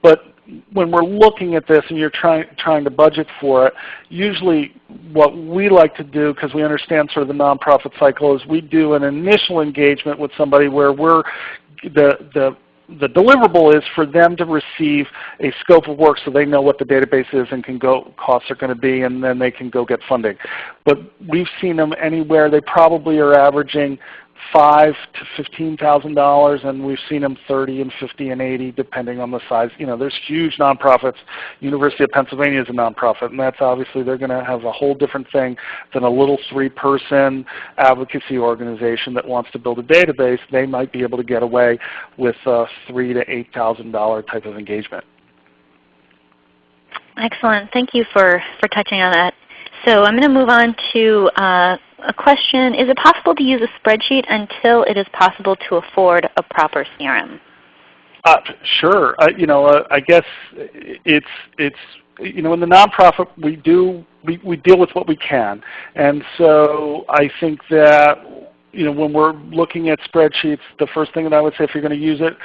But when we're looking at this and you're trying trying to budget for it, usually what we like to do, because we understand sort of the nonprofit cycle, is we do an initial engagement with somebody where we're the the the deliverable is for them to receive a scope of work so they know what the database is and can go costs are going to be and then they can go get funding. But we've seen them anywhere, they probably are averaging five to fifteen thousand dollars, and we've seen them thirty and fifty and eighty, depending on the size. You know, there's huge nonprofits. University of Pennsylvania is a nonprofit, and that's obviously they're going to have a whole different thing than a little three-person advocacy organization that wants to build a database. They might be able to get away with a three to eight thousand dollar type of engagement. Excellent. Thank you for for touching on that. So I'm going to move on to uh, a question. Is it possible to use a spreadsheet until it is possible to afford a proper CRM? Uh, sure. Uh, you know, uh, I guess it's it's you know in the nonprofit we do we, we deal with what we can, and so I think that you know when we're looking at spreadsheets, the first thing that I would say if you're going to use it,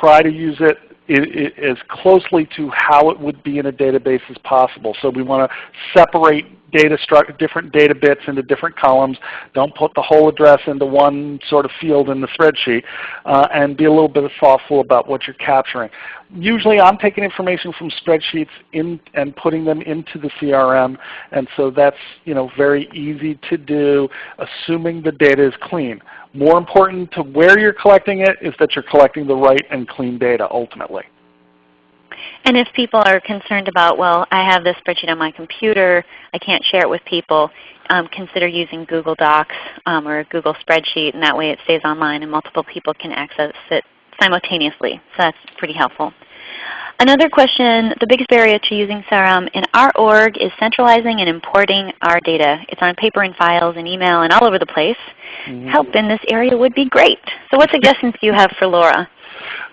try to use it as closely to how it would be in a database as possible. So we want to separate data different data bits into different columns. Don't put the whole address into one sort of field in the spreadsheet, uh, and be a little bit thoughtful about what you're capturing. Usually I'm taking information from spreadsheets in, and putting them into the CRM, and so that's you know, very easy to do, assuming the data is clean. More important to where you're collecting it is that you're collecting the right and clean data ultimately. And if people are concerned about, well, I have this spreadsheet on my computer, I can't share it with people, um, consider using Google Docs um, or a Google Spreadsheet, and that way it stays online and multiple people can access it simultaneously. So that's pretty helpful. Another question, the biggest barrier to using CRM in our org is centralizing and importing our data. It's on paper and files and email and all over the place. Mm -hmm. Help in this area would be great. So what suggestions do you have for Laura?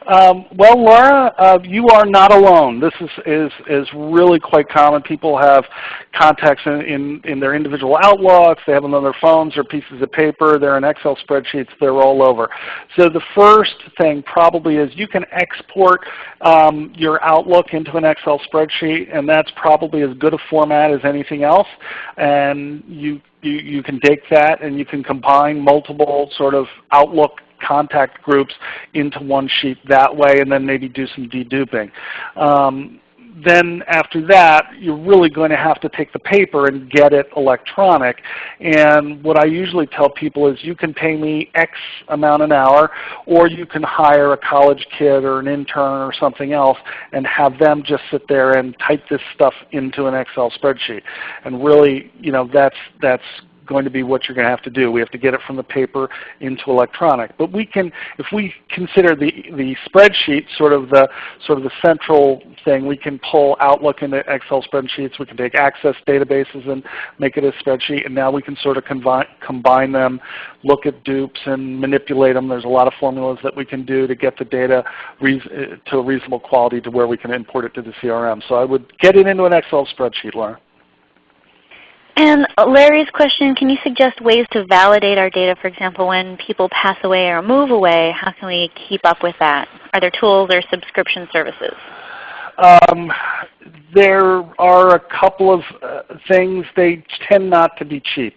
Um, well, Laura, uh, you are not alone. This is, is, is really quite common. People have contacts in, in, in their individual outlooks. They have them on their phones or pieces of paper. They're in Excel spreadsheets. They're all over. So the first thing probably is you can export um, your Outlook into an Excel spreadsheet, and that's probably as good a format as anything else. And you you, you can take that and you can combine multiple sort of Outlook contact groups into one sheet that way and then maybe do some deduping. Um, then after that, you're really going to have to take the paper and get it electronic. And what I usually tell people is you can pay me X amount an hour, or you can hire a college kid or an intern or something else and have them just sit there and type this stuff into an Excel spreadsheet. And really, you know, that's, that's going to be what you're going to have to do. We have to get it from the paper into electronic. But we can, if we consider the, the spreadsheet sort of the, sort of the central thing, we can pull Outlook into Excel spreadsheets. We can take Access databases and make it a spreadsheet. And now we can sort of combine, combine them, look at dupes and manipulate them. There's a lot of formulas that we can do to get the data to a reasonable quality to where we can import it to the CRM. So I would get it into an Excel spreadsheet, Laura. And Larry's question, can you suggest ways to validate our data? For example, when people pass away or move away, how can we keep up with that? Are there tools or subscription services? Um, there are a couple of uh, things. They tend not to be cheap.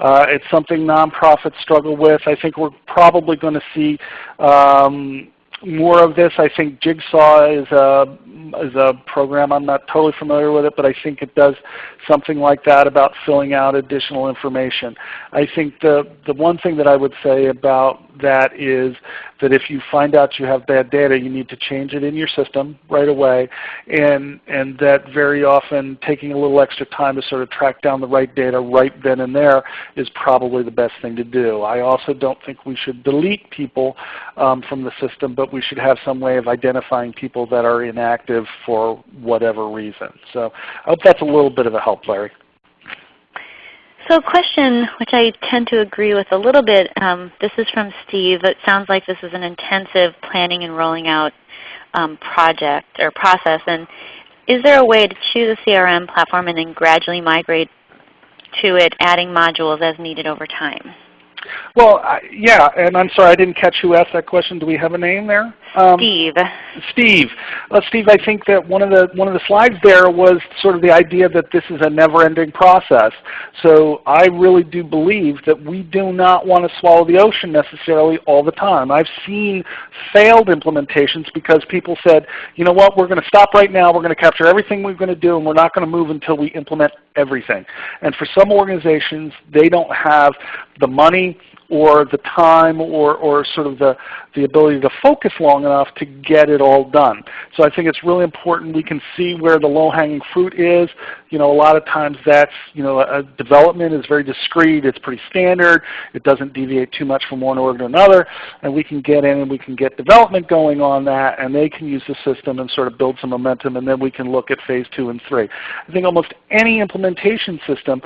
Uh, it's something nonprofits struggle with. I think we're probably going to see um, more of this. I think Jigsaw is a is a program. I'm not totally familiar with it, but I think it does something like that about filling out additional information. I think the, the one thing that I would say about that is that if you find out you have bad data, you need to change it in your system right away, and, and that very often taking a little extra time to sort of track down the right data right then and there is probably the best thing to do. I also don't think we should delete people um, from the system, but we should have some way of identifying people that are inactive for whatever reason. So I hope that's a little bit of a help, Larry. So a question which I tend to agree with a little bit, um, this is from Steve. It sounds like this is an intensive planning and rolling out um, project or process. And is there a way to choose a CRM platform and then gradually migrate to it, adding modules as needed over time? Well, I, yeah, and I'm sorry I didn't catch who asked that question. Do we have a name there? Um, Steve. Steve. Uh, Steve, I think that one of the one of the slides there was sort of the idea that this is a never-ending process. So I really do believe that we do not want to swallow the ocean necessarily all the time. I've seen failed implementations because people said, you know what, we're going to stop right now. We're going to capture everything we're going to do, and we're not going to move until we implement everything. And for some organizations, they don't have the money or the time or, or sort of the, the ability to focus long enough to get it all done. So I think it's really important we can see where the low-hanging fruit is. You know, a lot of times that's, you know, a development is very discrete. It's pretty standard. It doesn't deviate too much from one org to another. And we can get in and we can get development going on that and they can use the system and sort of build some momentum and then we can look at phase two and three. I think almost any implementation system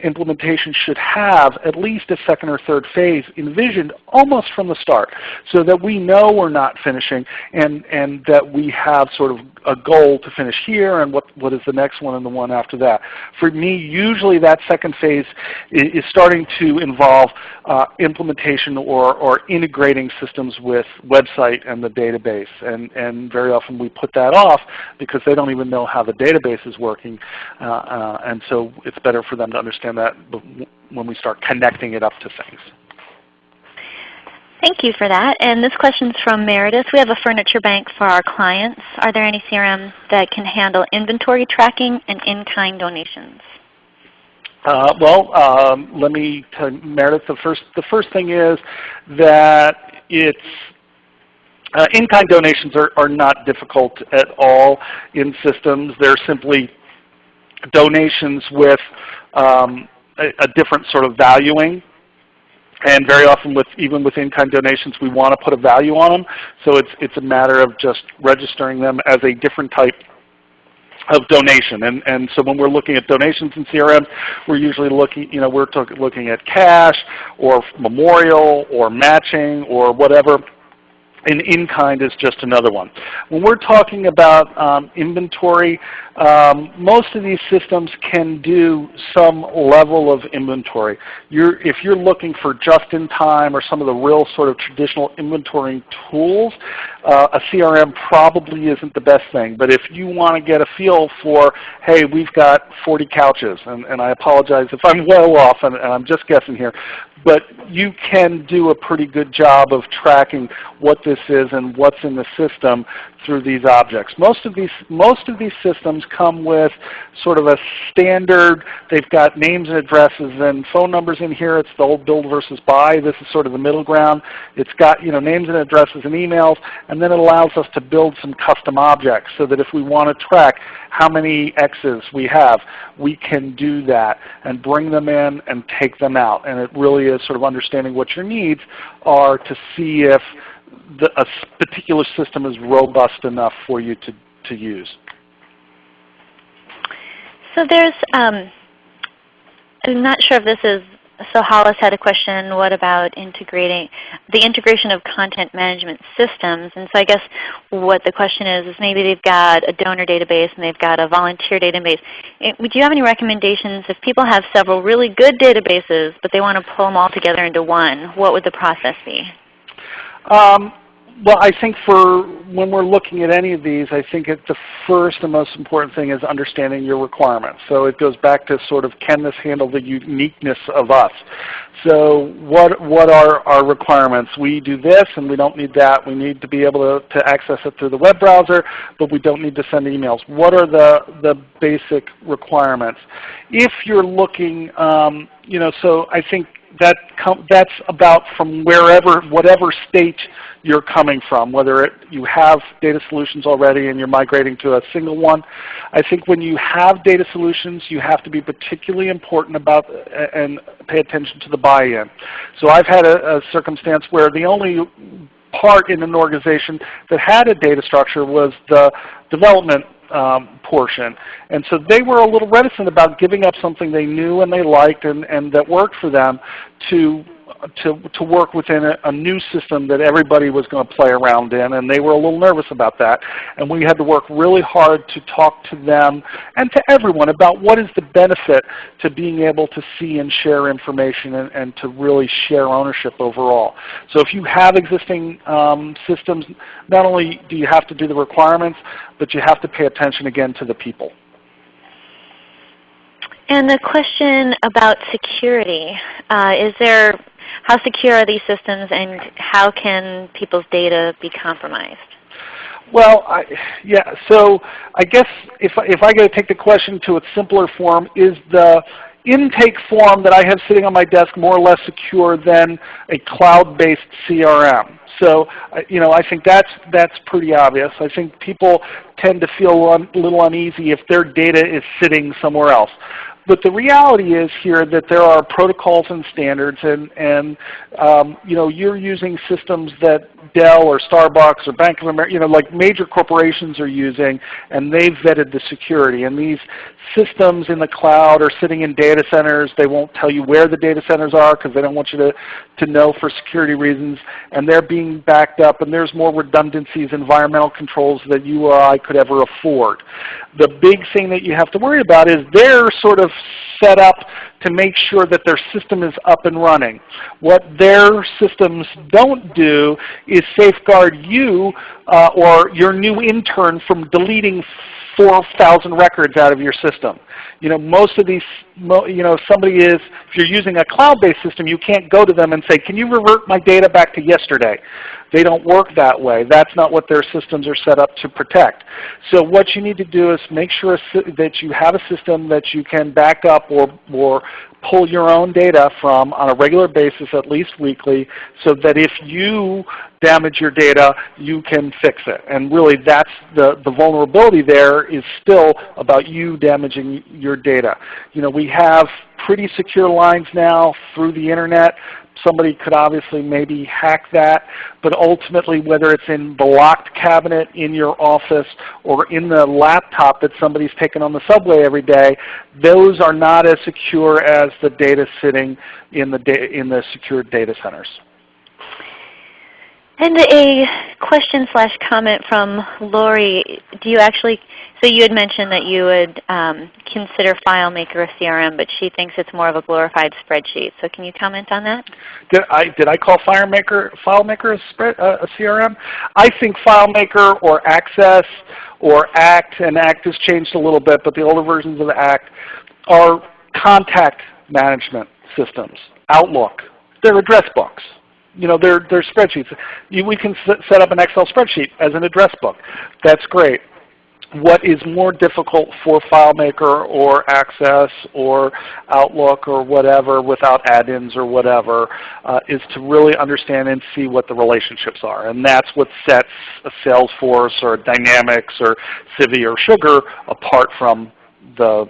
implementation should have at least a second or third phase envisioned almost from the start so that we know we're not finishing and, and that we have sort of a goal to finish here and what, what is the next one and the one after that. For me, usually that second phase is, starting to involve uh, implementation or, or integrating systems with website and the database. And, and very often we put that off because they don't even know how the database is working. Uh, uh, and so it's better for them to understand that when we start connecting it up to things. Thank you for that. And this question is from Meredith. We have a furniture bank for our clients. Are there any CRMs that can handle inventory tracking and in-kind donations? Uh, well, um, let me tell you, Meredith, the first, the first thing is that it's uh, in-kind donations are, are not difficult at all in systems. They're simply donations with um, a, a different sort of valuing and very often with even with in-kind donations we want to put a value on them. So it's, it's a matter of just registering them as a different type of donation. And, and so when we're looking at donations in CRM, we're usually looking, you know, we're looking at cash or memorial or matching or whatever and in-kind is just another one. When we're talking about um, inventory, um, most of these systems can do some level of inventory. You're, if you're looking for just-in-time or some of the real sort of traditional inventorying tools, uh, a CRM probably isn't the best thing. But if you want to get a feel for, hey, we've got 40 couches, and, and I apologize if I'm well off and, and I'm just guessing here, but you can do a pretty good job of tracking what this is and what's in the system through these objects. Most of these, most of these systems come with sort of a standard, they've got names and addresses and phone numbers in here. It's the old build versus buy. This is sort of the middle ground. It's got you know, names and addresses and emails, and then it allows us to build some custom objects so that if we want to track how many X's we have, we can do that and bring them in and take them out. And it really is sort of understanding what your needs are to see if the, a particular system is robust enough for you to, to use. So there's, um, I'm not sure if this is, so Hollis had a question, what about integrating, the integration of content management systems? And so I guess what the question is, is maybe they've got a donor database and they've got a volunteer database. Would you have any recommendations if people have several really good databases, but they want to pull them all together into one, what would the process be? Um, well, I think for when we're looking at any of these, I think the first and most important thing is understanding your requirements. So it goes back to sort of can this handle the uniqueness of us? So what, what are our requirements? We do this and we don't need that. We need to be able to, to access it through the web browser, but we don't need to send emails. What are the, the basic requirements? If you're looking, um, you know, so I think that that's about from wherever, whatever state you're coming from, whether it, you have data solutions already and you're migrating to a single one. I think when you have data solutions, you have to be particularly important about and pay attention to the buy-in. So I've had a, a circumstance where the only part in an organization that had a data structure was the development um, portion. And so they were a little reticent about giving up something they knew and they liked and, and that worked for them to to, to work within a, a, new system that everybody was going to play around in, and they were a little nervous about that. And we had to work really hard to talk to them and to everyone about what is the benefit to being able to see and share information and, and to really share ownership overall. So if you have existing um, systems, not only do you have to do the requirements, but you have to pay attention again to the people. And the question about security, uh, is there, how secure are these systems and how can people's data be compromised? Well, I, yeah, so I guess if, if I to take the question to its simpler form, is the intake form that I have sitting on my desk more or less secure than a cloud-based CRM? So, uh, you know, I think that's, that's pretty obvious. I think people tend to feel a little uneasy if their data is sitting somewhere else. But the reality is here that there are protocols and standards, and, and um, you know, you're using systems that Dell or Starbucks or Bank of America, you know, like major corporations are using, and they've vetted the security. And these systems in the cloud are sitting in data centers. They won't tell you where the data centers are because they don't want you to, to know for security reasons. And they're being backed up, and there's more redundancies, environmental controls that you or I could ever afford. The big thing that you have to worry about is they're sort of set up to make sure that their system is up and running. What their systems don't do is safeguard you uh, or your new intern from deleting 4,000 records out of your system. You know, most of these, you know, somebody is, if you're using a cloud-based system, you can't go to them and say, can you revert my data back to yesterday? They don't work that way. That's not what their systems are set up to protect. So what you need to do is make sure that you have a system that you can back up or, or pull your own data from on a regular basis, at least weekly, so that if you damage your data, you can fix it. And really that's the, the vulnerability there is still about you damaging your data. You know, we have pretty secure lines now through the Internet. Somebody could obviously maybe hack that, but ultimately whether it's in the locked cabinet in your office or in the laptop that somebody's taken on the subway every day, those are not as secure as the data sitting in the, in the secured data centers. And a question slash comment from Lori. Do you actually, so you had mentioned that you would um, consider FileMaker a CRM, but she thinks it's more of a glorified spreadsheet. So can you comment on that? Did I, did I call FileMaker, FileMaker a, spread, uh, a CRM? I think FileMaker or Access or ACT, and ACT has changed a little bit, but the older versions of ACT are contact management systems, Outlook. They're address books you know, they're, they're spreadsheets. You, we can set up an Excel spreadsheet as an address book. That's great. What is more difficult for FileMaker or Access or Outlook or whatever without add-ins or whatever uh, is to really understand and see what the relationships are. And that's what sets a Salesforce or Dynamics or Civi or Sugar apart from the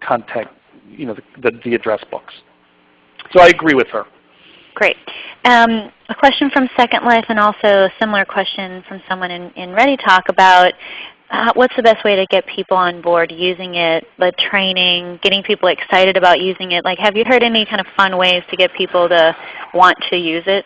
content, you know, the, the, the address books. So I agree with her. Great. Um, a question from Second Life and also a similar question from someone in, in ReadyTalk about uh, what's the best way to get people on board using it, the training, getting people excited about using it. Like have you heard any kind of fun ways to get people to want to use it?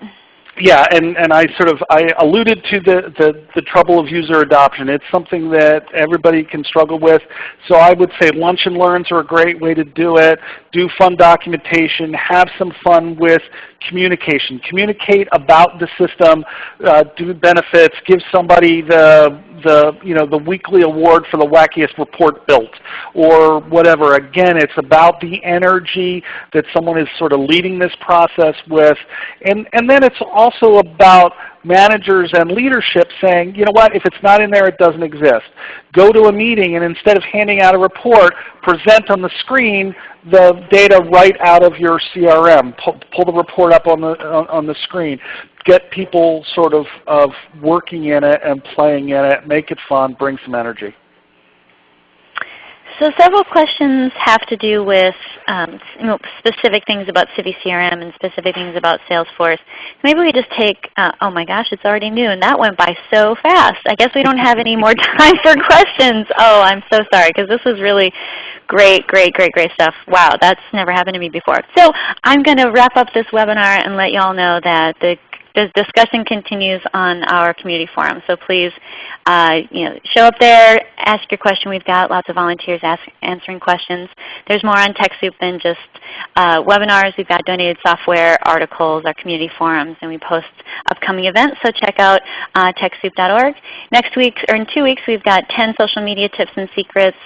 Yeah, and, and I sort of I alluded to the, the, the, trouble of user adoption. It's something that everybody can struggle with. So I would say lunch and learns are a great way to do it. Do fun documentation. Have some fun with communication. Communicate about the system. Uh, do benefits. Give somebody the the you know the weekly award for the wackiest report built or whatever. Again, it's about the energy that someone is sort of leading this process with, and and then it's also about managers and leadership saying, you know what, if it's not in there, it doesn't exist. Go to a meeting and instead of handing out a report, present on the screen the data right out of your CRM. Pull, pull the report up on the, on, on the screen get people sort of, of working in it and playing in it, make it fun, bring some energy. So several questions have to do with um, you know, specific things about Civi CRM and specific things about Salesforce. Maybe we just take, uh, oh my gosh, it's already noon. That went by so fast. I guess we don't have any more time for questions. Oh, I'm so sorry because this was really great, great, great, great stuff. Wow, that's never happened to me before. So I'm going to wrap up this webinar and let you all know that the the discussion continues on our community forum. So please uh, you know, show up there, ask your question. We've got lots of volunteers ask, answering questions. There's more on TechSoup than just uh, webinars. We've got donated software, articles, our community forums, and we post upcoming events. So check out uh, TechSoup.org. Next week, or in two weeks, we've got 10 social media tips and secrets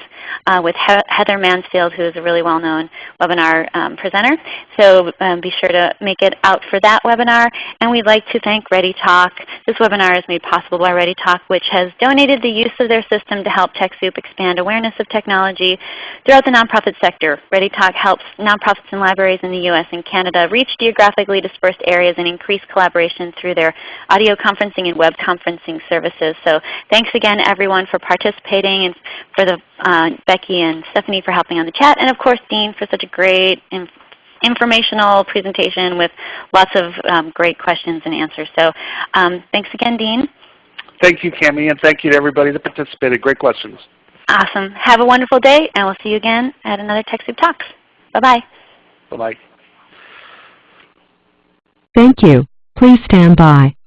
uh, with he Heather Mansfield, who is a really well-known webinar um, presenter. So um, be sure to make it out for that webinar. And we'd like to thank ReadyTalk. This webinar is made possible by ReadyTalk, which has donated the use of their system to help TechSoup expand awareness of technology throughout the nonprofit sector. ReadyTalk helps nonprofits and libraries in the U.S. and Canada reach geographically dispersed areas and increase collaboration through their audio conferencing and web conferencing services. So thanks again everyone for participating and for the uh, Becky and Stephanie for helping on the chat, and of course Dean for such a great informational presentation with lots of um, great questions and answers. So um, thanks again, Dean. Thank you, Cami, and thank you to everybody that participated. Great questions. Awesome. Have a wonderful day, and we'll see you again at another TechSoup Talks. Bye-bye. Bye-bye. Thank you. Please stand by.